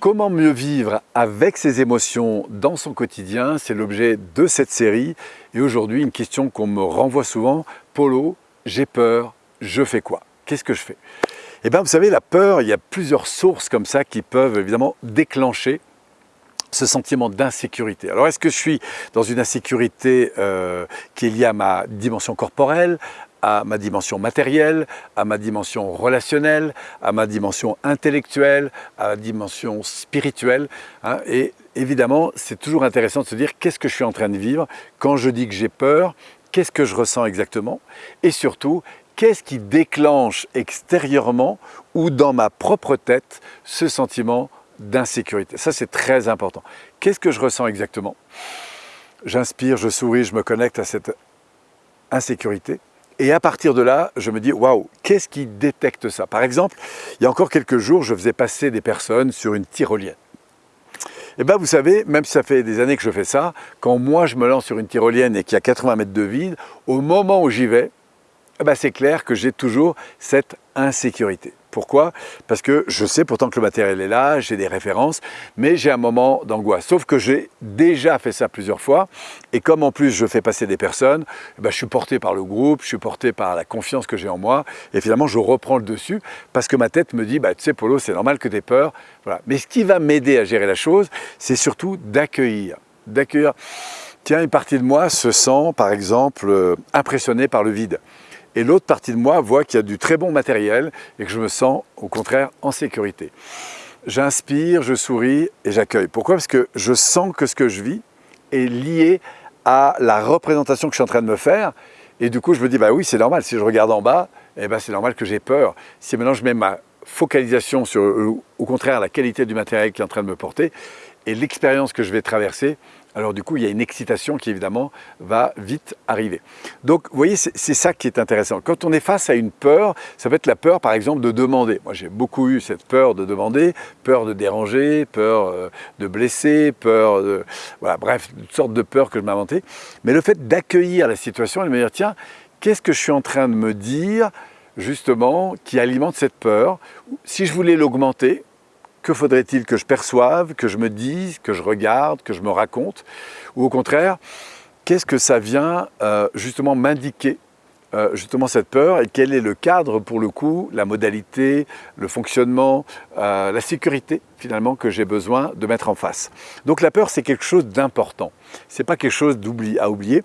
Comment mieux vivre avec ses émotions dans son quotidien C'est l'objet de cette série. Et aujourd'hui, une question qu'on me renvoie souvent. Polo, j'ai peur, je fais quoi? Qu'est-ce que je fais? Eh bien, vous savez, la peur, il y a plusieurs sources comme ça qui peuvent évidemment déclencher ce sentiment d'insécurité. Alors est-ce que je suis dans une insécurité euh, qui est liée à ma dimension corporelle, à ma dimension matérielle, à ma dimension relationnelle, à ma dimension intellectuelle, à ma dimension spirituelle. Hein. et évidemment, c'est toujours intéressant de se dire qu'est-ce que je suis en train de vivre quand je dis que j'ai peur, qu'est-ce que je ressens exactement et surtout, qu'est-ce qui déclenche extérieurement ou dans ma propre tête ce sentiment d'insécurité. Ça, c'est très important. Qu'est-ce que je ressens exactement? J'inspire, je souris, je me connecte à cette insécurité. Et à partir de là, je me dis, waouh, qu'est-ce qui détecte ça? Par exemple, il y a encore quelques jours, je faisais passer des personnes sur une tyrolienne. Et eh bien vous savez, même si ça fait des années que je fais ça, quand moi je me lance sur une tyrolienne et qu'il y a 80 mètres de vide, au moment où j'y vais, eh ben, c'est clair que j'ai toujours cette insécurité. Pourquoi? Parce que je sais pourtant que le matériel est là, j'ai des références, mais j'ai un moment d'angoisse. Sauf que j'ai déjà fait ça plusieurs fois, et comme en plus je fais passer des personnes, eh ben je suis porté par le groupe, je suis porté par la confiance que j'ai en moi, et finalement je reprends le dessus, parce que ma tête me dit, bah, tu sais Polo, c'est normal que tu aies peur. Voilà. Mais ce qui va m'aider à gérer la chose, c'est surtout d'accueillir. D'accueillir, tiens, une partie de moi se sent par exemple euh, impressionnée par le vide et l'autre partie de moi voit qu'il y a du très bon matériel et que je me sens au contraire en sécurité. J'inspire, je souris et j'accueille. Pourquoi? Parce que je sens que ce que je vis est lié à la représentation que je suis en train de me faire et du coup je me dis bah oui c'est normal, si je regarde en bas, eh ben, c'est normal que j'ai peur. Si maintenant je mets ma focalisation sur au contraire la qualité du matériel qui est en train de me porter et l'expérience que je vais traverser, alors du coup, il y a une excitation qui évidemment va vite arriver. Donc vous voyez, c'est ça qui est intéressant. Quand on est face à une peur, ça peut être la peur par exemple de demander. Moi j'ai beaucoup eu cette peur de demander, peur de déranger, peur euh, de blesser, peur de... Voilà, bref, toutes sortes de peurs que je m'inventais. Mais le fait d'accueillir la situation et de me dire, tiens, qu'est-ce que je suis en train de me dire justement qui alimente cette peur? Si je voulais l'augmenter, que faudrait-il que je perçoive, que je me dise, que je regarde, que je me raconte? Ou au contraire, qu'est-ce que ça vient euh, justement m'indiquer euh, justement cette peur et quel est le cadre pour le coup, la modalité, le fonctionnement, euh, la sécurité finalement que j'ai besoin de mettre en face? Donc la peur c'est quelque chose d'important, c'est pas quelque chose à oublier,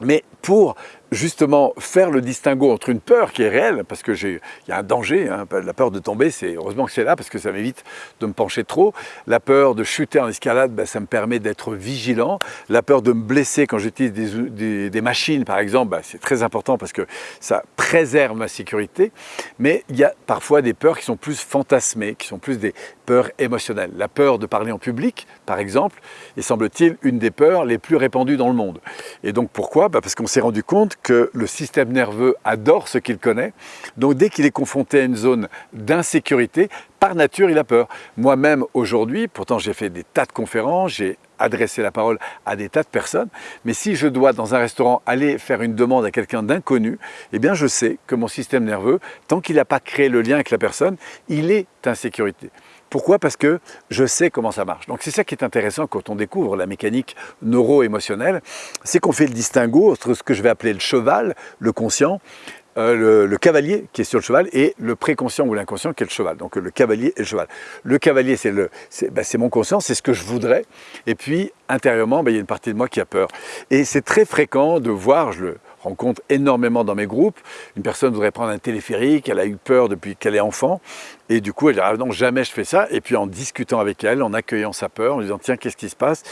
mais pour justement faire le distinguo entre une peur qui est réelle, parce qu'il y a un danger, hein, la peur de tomber, c'est heureusement que c'est là, parce que ça m'évite de me pencher trop. La peur de chuter en escalade, ben, ça me permet d'être vigilant. La peur de me blesser quand j'utilise des, machines, par exemple, ben, c'est très important parce que ça préserve ma sécurité. Mais il y a parfois des peurs qui sont plus fantasmées, qui sont plus des peurs émotionnelles. La peur de parler en public, par exemple, est semble-t-il une des peurs les plus répandues dans le monde. Et donc pourquoi? Ben, Parce qu'on s'est rendu compte que le système nerveux adore ce qu'il connaît. Donc dès qu'il est confronté à une zone d'insécurité, par nature, il a peur. Moi-même, aujourd'hui, pourtant j'ai fait des tas de conférences, j'ai adressé la parole à des tas de personnes, mais si je dois dans un restaurant aller faire une demande à quelqu'un d'inconnu, eh bien je sais que mon système nerveux, tant qu'il n'a pas créé le lien avec la personne, il est insécurité. Pourquoi? Parce que je sais comment ça marche. Donc c'est ça qui est intéressant quand on découvre la mécanique neuro-émotionnelle, c'est qu'on fait le distinguo entre ce que je vais appeler le cheval, le conscient, euh, le, cavalier qui est sur le cheval et le préconscient ou l'inconscient qui est le cheval. Donc le cavalier et le cheval. Le cavalier, c'est ben, mon conscient, c'est ce que je voudrais. Et puis intérieurement, ben, il y a une partie de moi qui a peur. Et c'est très fréquent de voir, je le rencontre énormément dans mes groupes. Une personne voudrait prendre un téléphérique, elle a eu peur depuis qu'elle est enfant, et du coup elle dit ah non jamais je fais ça. Et puis en discutant avec elle, en accueillant sa peur, en lui disant tiens qu'est-ce qui se passe,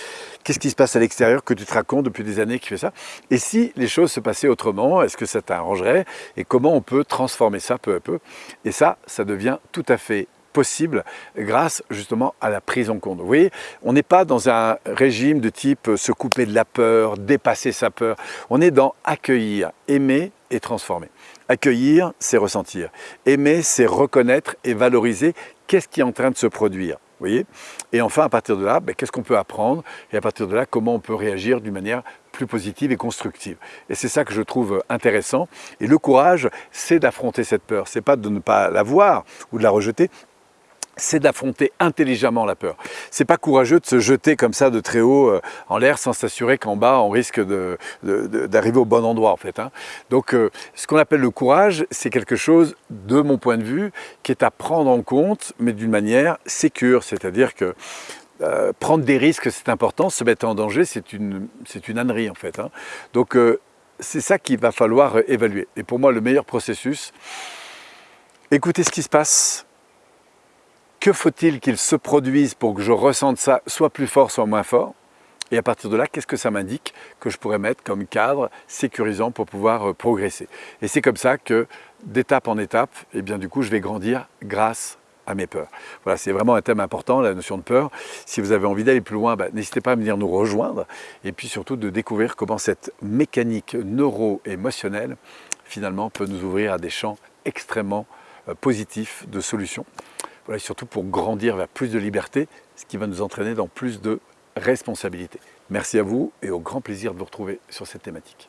qu'est-ce qui se passe à l'extérieur que tu te racontes depuis des années qui fait ça? Et si les choses se passaient autrement, est-ce que ça t'arrangerait? Et comment on peut transformer ça peu à peu? Et ça, ça devient tout à fait grâce justement à la prise en compte. Vous voyez, on n'est pas dans un régime de type se couper de la peur, dépasser sa peur. On est dans accueillir, aimer et transformer. Accueillir, c'est ressentir. Aimer, c'est reconnaître et valoriser qu'est-ce qui est en train de se produire. Vous voyez Et enfin, à partir de là, ben, qu'est-ce qu'on peut apprendre Et à partir de là, comment on peut réagir d'une manière plus positive et constructive. Et c'est ça que je trouve intéressant. Et le courage, c'est d'affronter cette peur. C'est pas de ne pas la voir ou de la rejeter, c'est d'affronter intelligemment la peur. C'est pas courageux de se jeter comme ça de très haut euh, en l'air sans s'assurer qu'en bas on risque d'arriver au bon endroit en fait. Hein. Donc euh, ce qu'on appelle le courage, c'est quelque chose, de mon point de vue, qui est à prendre en compte, mais d'une manière sécure, c'est-à-dire que euh, prendre des risques, c'est important, se mettre en danger, c'est une, ânerie en fait. Hein. Donc c'est ça qu'il va falloir évaluer. Et pour moi, le meilleur processus, écoutez ce qui se passe, que faut-il qu'il se produise pour que je ressente ça soit plus fort, soit moins fort? Et à partir de là, qu'est-ce que ça m'indique que je pourrais mettre comme cadre sécurisant pour pouvoir euh, progresser? Et c'est comme ça que d'étape en étape, eh bien du coup, je vais grandir grâce à mes peurs. Voilà, c'est vraiment un thème important, la notion de peur. Si vous avez envie d'aller plus loin, bah, n'hésitez pas à venir nous rejoindre et puis surtout de découvrir comment cette mécanique neuro-émotionnelle finalement peut nous ouvrir à des champs extrêmement euh, positifs de solutions. Surtout pour grandir vers plus de liberté, ce qui va nous entraîner dans plus de responsabilité. Merci à vous et au grand plaisir de vous retrouver sur cette thématique.